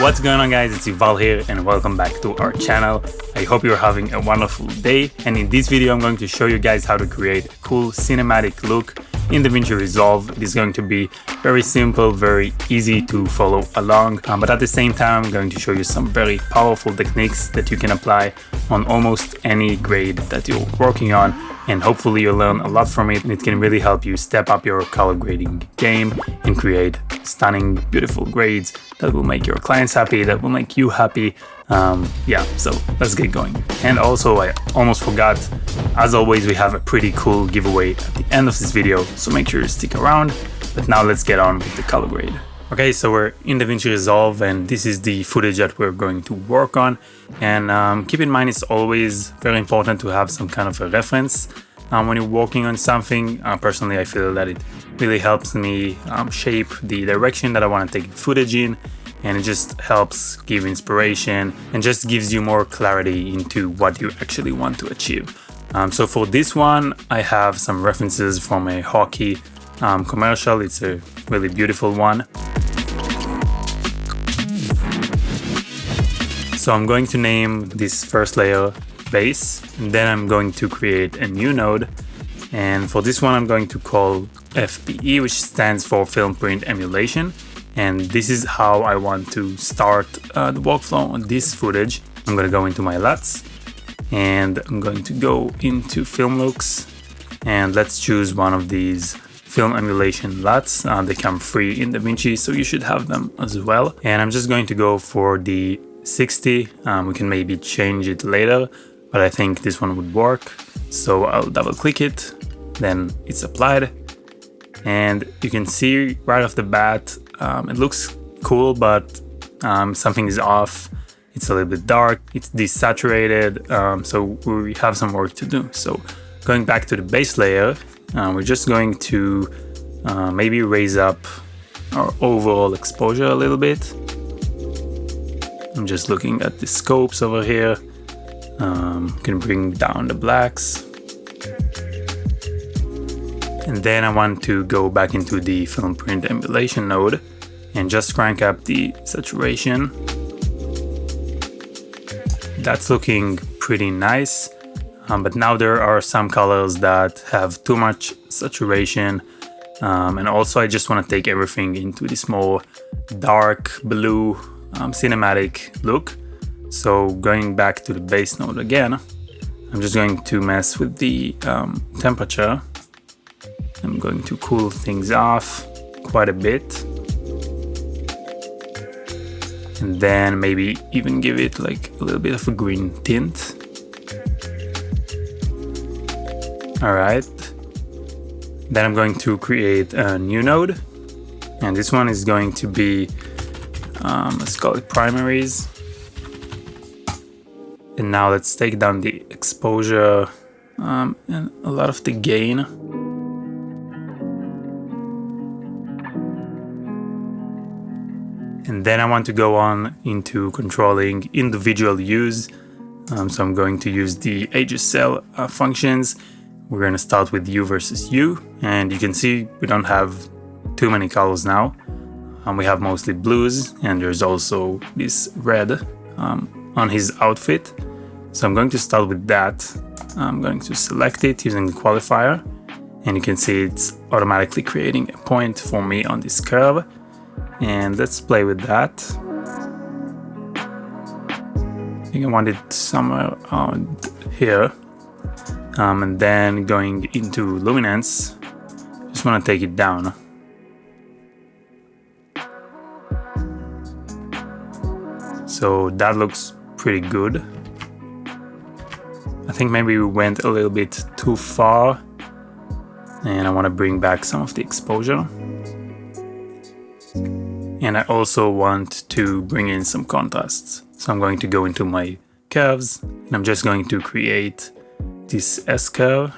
What's going on guys, it's Yuval here and welcome back to our channel. I hope you're having a wonderful day and in this video I'm going to show you guys how to create a cool cinematic look in DaVinci Resolve. It is going to be very simple, very easy to follow along, um, but at the same time I'm going to show you some very powerful techniques that you can apply on almost any grade that you're working on and hopefully you'll learn a lot from it and it can really help you step up your color grading game and create stunning, beautiful grades that will make your clients happy, that will make you happy. Um, yeah, so let's get going. And also, I almost forgot, as always, we have a pretty cool giveaway at the end of this video, so make sure to stick around. But now let's get on with the color grade. Okay, so we're in DaVinci Resolve and this is the footage that we're going to work on. And um, keep in mind, it's always very important to have some kind of a reference um, when you're working on something. Uh, personally, I feel that it really helps me um, shape the direction that I want to take the footage in and it just helps give inspiration and just gives you more clarity into what you actually want to achieve. Um, so for this one, I have some references from a hockey um, commercial. It's a really beautiful one. So I'm going to name this first layer base and then I'm going to create a new node and for this one I'm going to call FPE which stands for film print emulation and this is how I want to start uh, the workflow on this footage. I'm going to go into my LUTs and I'm going to go into film looks and let's choose one of these film emulation LUTs. Uh, they come free in DaVinci so you should have them as well and I'm just going to go for the 60 um, we can maybe change it later but I think this one would work. So I'll double click it, then it's applied. And you can see right off the bat, um, it looks cool, but um, something is off. It's a little bit dark, it's desaturated, um, so we have some work to do. So going back to the base layer, uh, we're just going to uh, maybe raise up our overall exposure a little bit. I'm just looking at the scopes over here. Um, can bring down the blacks. And then I want to go back into the film print emulation node and just crank up the saturation. That's looking pretty nice. Um, but now there are some colors that have too much saturation. Um, and also I just want to take everything into this more dark blue um, cinematic look. So going back to the base node again, I'm just going to mess with the um, temperature. I'm going to cool things off quite a bit. And then maybe even give it like a little bit of a green tint. Alright. Then I'm going to create a new node. And this one is going to be, um, let's call it primaries. And now let's take down the exposure um, and a lot of the gain. And then I want to go on into controlling individual hues. Um, so I'm going to use the HSL uh, functions. We're going to start with hue versus hue. And you can see we don't have too many colors now. Um, we have mostly blues and there's also this red um, on his outfit. So I'm going to start with that. I'm going to select it using the qualifier and you can see it's automatically creating a point for me on this curve. And let's play with that. I think I want it somewhere around here. Um, and then going into luminance, just want to take it down. So that looks pretty good. I think maybe we went a little bit too far and I want to bring back some of the exposure. And I also want to bring in some contrasts. So I'm going to go into my curves and I'm just going to create this S curve.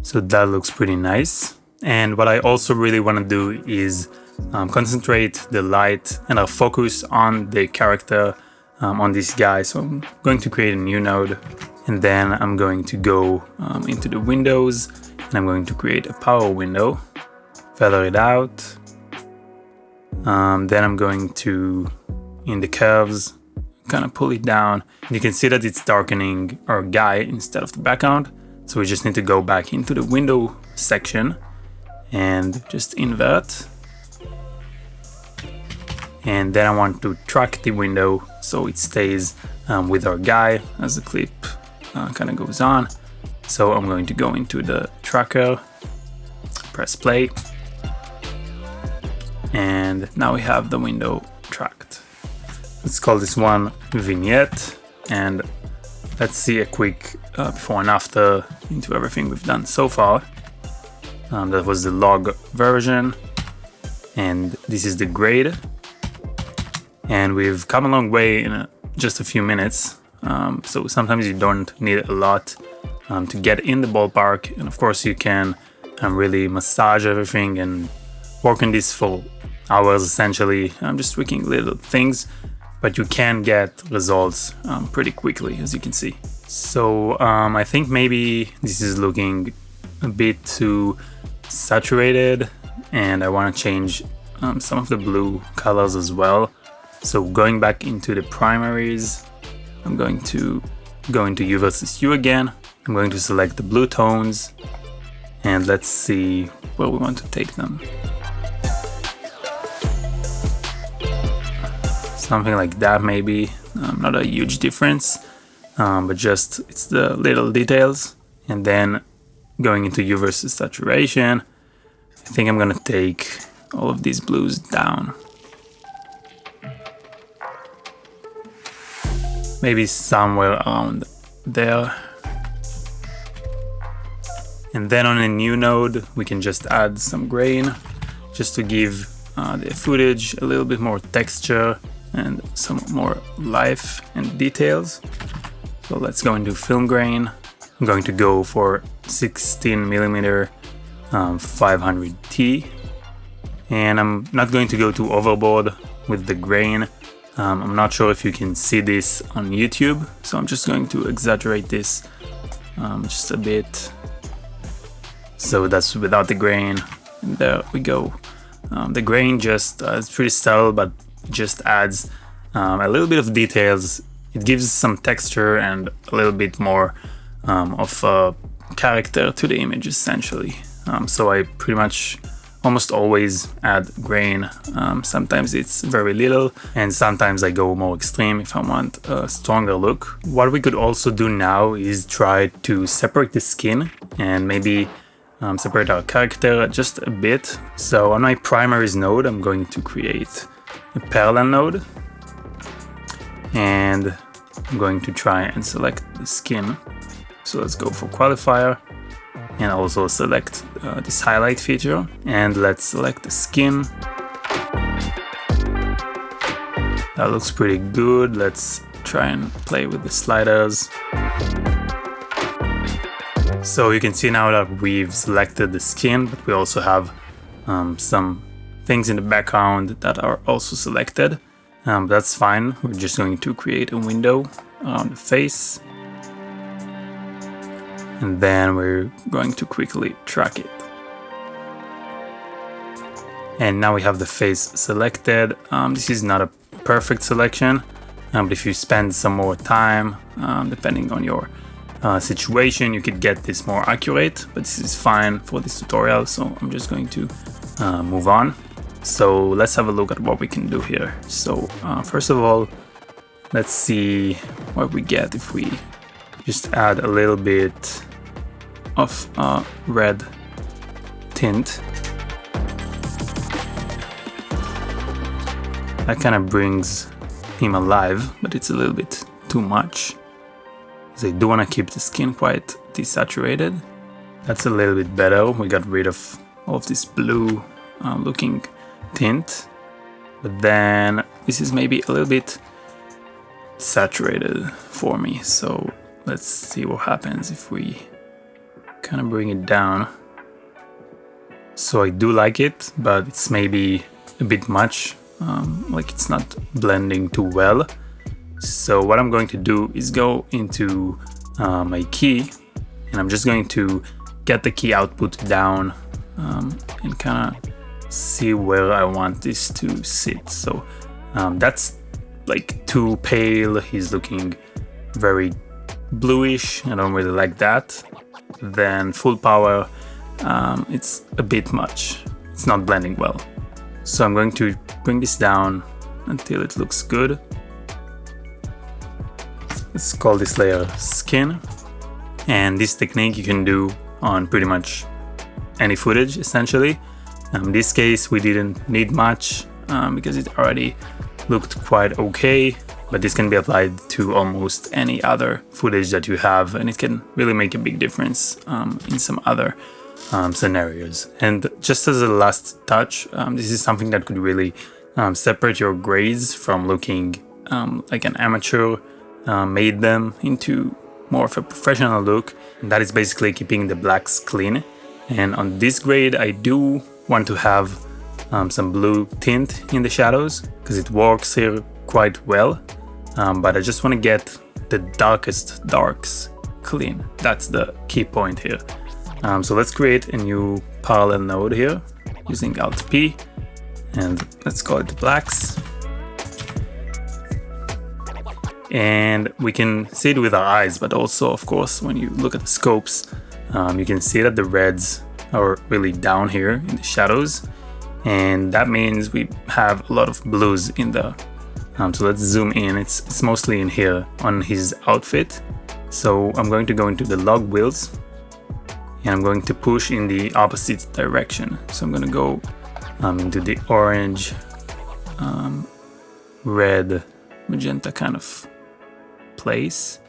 So that looks pretty nice. And what I also really want to do is um, concentrate the light and I'll focus on the character um, on this guy. So I'm going to create a new node and then I'm going to go um, into the windows and I'm going to create a power window, feather it out. Um, then I'm going to, in the curves, kind of pull it down. You can see that it's darkening our guy instead of the background. So we just need to go back into the window section and just invert. And then I want to track the window so it stays um, with our guy as the clip uh, kind of goes on. So I'm going to go into the tracker, press play, and now we have the window tracked. Let's call this one vignette and let's see a quick uh, before and after into everything we've done so far. Um, that was the log version and this is the grade and we've come a long way in a, just a few minutes um, so sometimes you don't need a lot um, to get in the ballpark and of course you can um, really massage everything and work on this for hours essentially. I'm just tweaking little things but you can get results um, pretty quickly as you can see. So um, I think maybe this is looking a bit too saturated and I want to change um, some of the blue colors as well. So going back into the primaries I'm going to go into hue versus hue again. I'm going to select the blue tones and let's see where we want to take them something like that maybe. Um, not a huge difference um, but just it's the little details. And then going into hue versus saturation I think I'm gonna take all of these blues down. Maybe somewhere around there. And then on a new node we can just add some grain just to give uh, the footage a little bit more texture and some more life and details. So let's go into film grain. I'm going to go for 16 millimeter um, 500T and I'm not going to go too overboard with the grain. Um, I'm not sure if you can see this on YouTube, so I'm just going to exaggerate this um, just a bit. So that's without the grain, and there we go. Um, the grain just uh, is pretty subtle, but just adds um, a little bit of details. It gives some texture and a little bit more um, of character to the image essentially. Um, so I pretty much almost always add grain. Um, sometimes it's very little and sometimes I go more extreme if I want a stronger look. What we could also do now is try to separate the skin and maybe um, separate our character just a bit. So on my primaries node, I'm going to create a parallel node and I'm going to try and select the skin. So let's go for qualifier and also select uh, this highlight feature and let's select the skin. That looks pretty good. Let's try and play with the sliders. So you can see now that we've selected the skin, but we also have um, some things in the background that are also selected. Um, that's fine. We're just going to create a window on the face. And then we're going to quickly track it. And now we have the face selected. Um, this is not a perfect selection, um, but if you spend some more time, um, depending on your uh, situation, you could get this more accurate, but this is fine for this tutorial, so I'm just going to uh, move on. So let's have a look at what we can do here. So uh, first of all, let's see what we get if we just add a little bit of uh, red tint. That kind of brings him alive, but it's a little bit too much. They do want to keep the skin quite desaturated. That's a little bit better. We got rid of all of this blue uh, looking tint. But then this is maybe a little bit saturated for me. So let's see what happens if we kind of bring it down. So I do like it, but it's maybe a bit much. Um, like it's not blending too well. So what I'm going to do is go into uh, my key and I'm just going to get the key output down um, and kind of see where I want this to sit. So um, that's like too pale. He's looking very bluish. I don't really like that. Then full power, um, it's a bit much. It's not blending well. So I'm going to bring this down until it looks good. Let's call this layer skin. And this technique you can do on pretty much any footage essentially. Um, in this case we didn't need much um, because it already looked quite okay but this can be applied to almost any other footage that you have and it can really make a big difference um, in some other um, scenarios. And just as a last touch, um, this is something that could really um, separate your grades from looking like an amateur, uh, made them into more of a professional look and that is basically keeping the blacks clean. And on this grade I do want to have um, some blue tint in the shadows because it works here quite well. Um, but I just want to get the darkest darks clean. That's the key point here. Um, so let's create a new parallel node here using Alt P and let's call it blacks. And we can see it with our eyes but also of course when you look at the scopes um, you can see that the reds are really down here in the shadows. And that means we have a lot of blues in the um, so let's zoom in. It's, it's mostly in here on his outfit. So I'm going to go into the log wheels and I'm going to push in the opposite direction. So I'm going to go um, into the orange um, red magenta kind of place.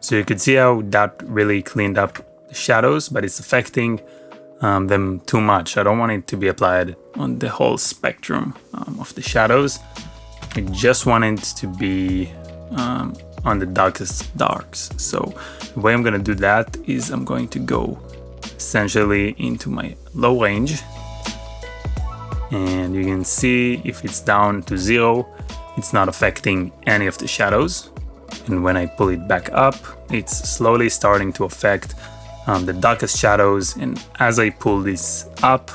So you can see how that really cleaned up the shadows but it's affecting um, them too much. I don't want it to be applied on the whole spectrum um, of the shadows. I just want it to be um, on the darkest darks. So the way I'm gonna do that is I'm going to go essentially into my low range. And you can see if it's down to zero it's not affecting any of the shadows. And when I pull it back up it's slowly starting to affect um, the darkest shadows and as I pull this up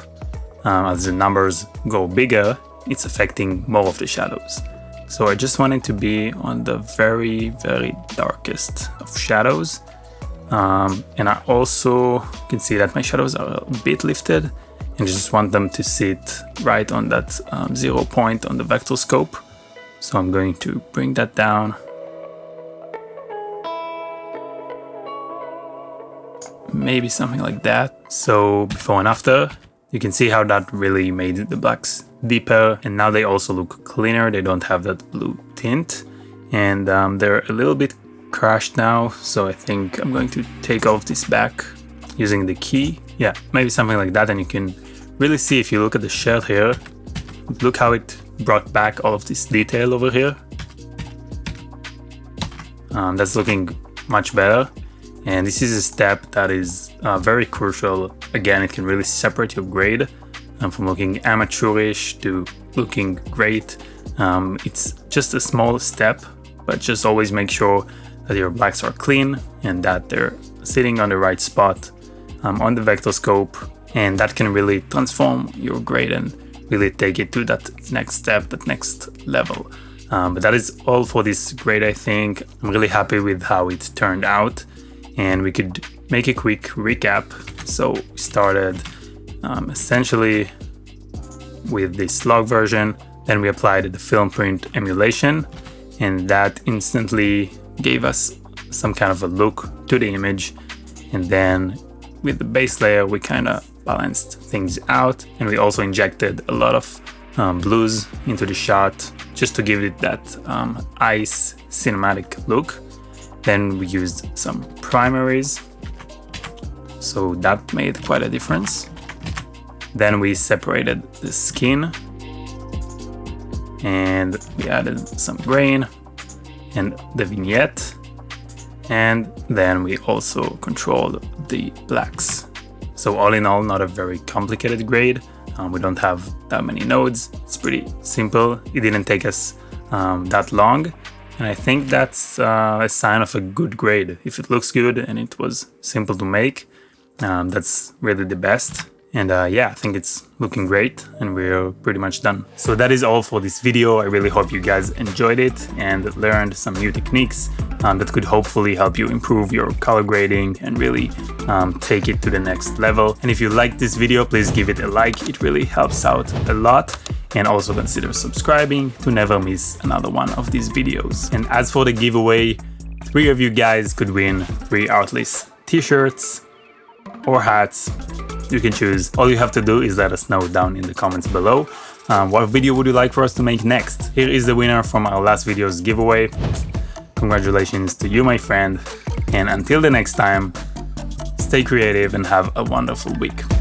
um, as the numbers go bigger it's affecting more of the shadows. So I just wanted to be on the very, very darkest of shadows. Um, and I also can see that my shadows are a bit lifted and I just want them to sit right on that um, zero point on the vector scope. So I'm going to bring that down. Maybe something like that. So before and after, you can see how that really made the blacks deeper and now they also look cleaner. They don't have that blue tint and um, they're a little bit crashed now. So I think I'm going to take off this back using the key. Yeah, maybe something like that. And you can really see if you look at the shell here, look how it brought back all of this detail over here. Um, that's looking much better. And this is a step that is uh, very crucial. Again, it can really separate your grade um, from looking amateurish to looking great. Um, it's just a small step, but just always make sure that your blacks are clean and that they're sitting on the right spot um, on the vector scope and that can really transform your grade and really take it to that next step, that next level. Um, but that is all for this grade, I think. I'm really happy with how it turned out and we could make a quick recap. So we started um, essentially with the S-Log version, then we applied the film print emulation and that instantly gave us some kind of a look to the image and then with the base layer we kind of balanced things out and we also injected a lot of um, blues into the shot just to give it that um, ice cinematic look then we used some primaries, so that made quite a difference. Then we separated the skin and we added some grain and the vignette and then we also controlled the blacks. So all in all, not a very complicated grade. Um, we don't have that many nodes. It's pretty simple. It didn't take us um, that long and I think that's uh, a sign of a good grade. If it looks good and it was simple to make, um, that's really the best. And uh, yeah, I think it's looking great and we're pretty much done. So that is all for this video. I really hope you guys enjoyed it and learned some new techniques um, that could hopefully help you improve your color grading and really um, take it to the next level. And if you liked this video, please give it a like. It really helps out a lot and also consider subscribing to never miss another one of these videos. And as for the giveaway, three of you guys could win three Artlist t-shirts or hats you can choose. All you have to do is let us know down in the comments below. Um, what video would you like for us to make next? Here is the winner from our last video's giveaway. Congratulations to you, my friend. And until the next time, stay creative and have a wonderful week.